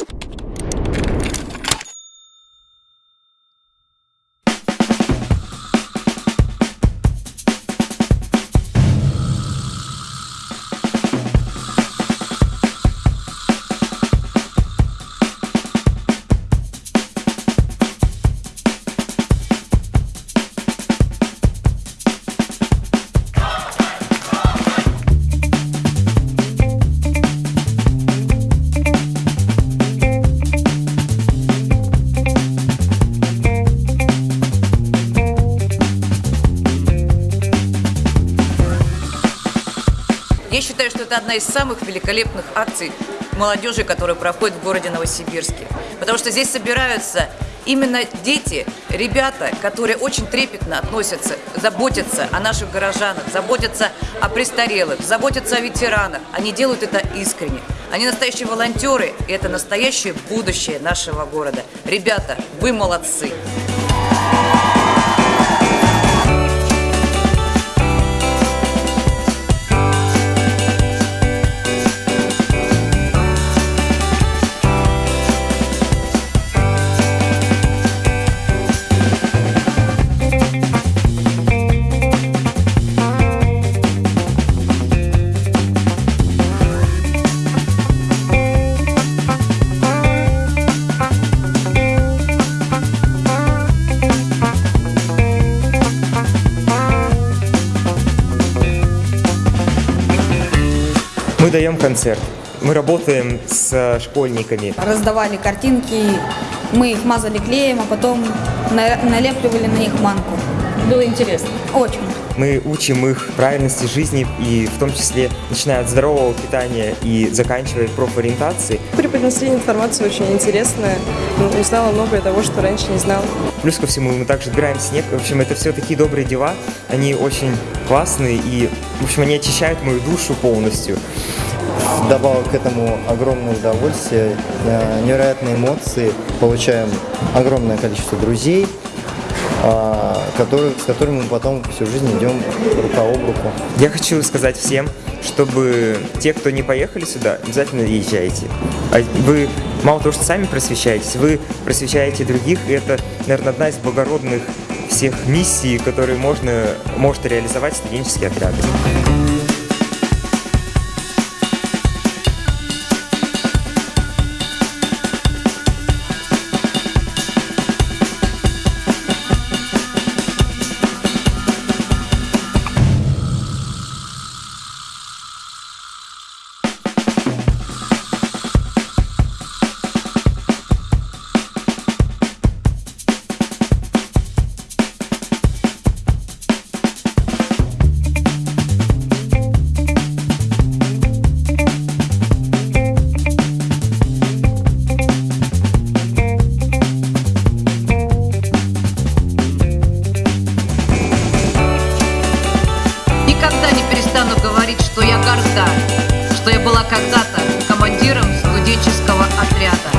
you Я считаю, что это одна из самых великолепных акций молодежи, которая проходит в городе Новосибирске. Потому что здесь собираются именно дети, ребята, которые очень трепетно относятся, заботятся о наших горожанах, заботятся о престарелых, заботятся о ветеранах. Они делают это искренне. Они настоящие волонтеры, и это настоящее будущее нашего города. Ребята, вы молодцы! Мы даем концерт. Мы работаем с школьниками. Раздавали картинки, мы их мазали клеем, а потом на- налепливали на них манку. Было интересно. Очень. Мы учим их правильности жизни и в том числе начиная от здорового питания и заканчивая профориентацией. Преподнесли информацию очень интересную. Ну, Узнала многое того, что раньше не знала. Плюс ко всему мы также собираем снег. В общем, это все такие добрые дела. Они очень классные и, в общем, они очищают мою душу полностью. Добавок к этому огромное удовольствие, э, невероятные эмоции. Получаем огромное количество друзей, а, которые, с которыми мы потом всю жизнь идем рука об руку. Я хочу сказать всем, чтобы те, кто не поехали сюда, обязательно езжайте. А Вы мало того, что сами просвещаетесь, вы просвещаете других, и это, наверное, одна из благородных всех миссий, которые можно, может реализовать студенческий отряд. что я была когда-то командиром студенческого отряда.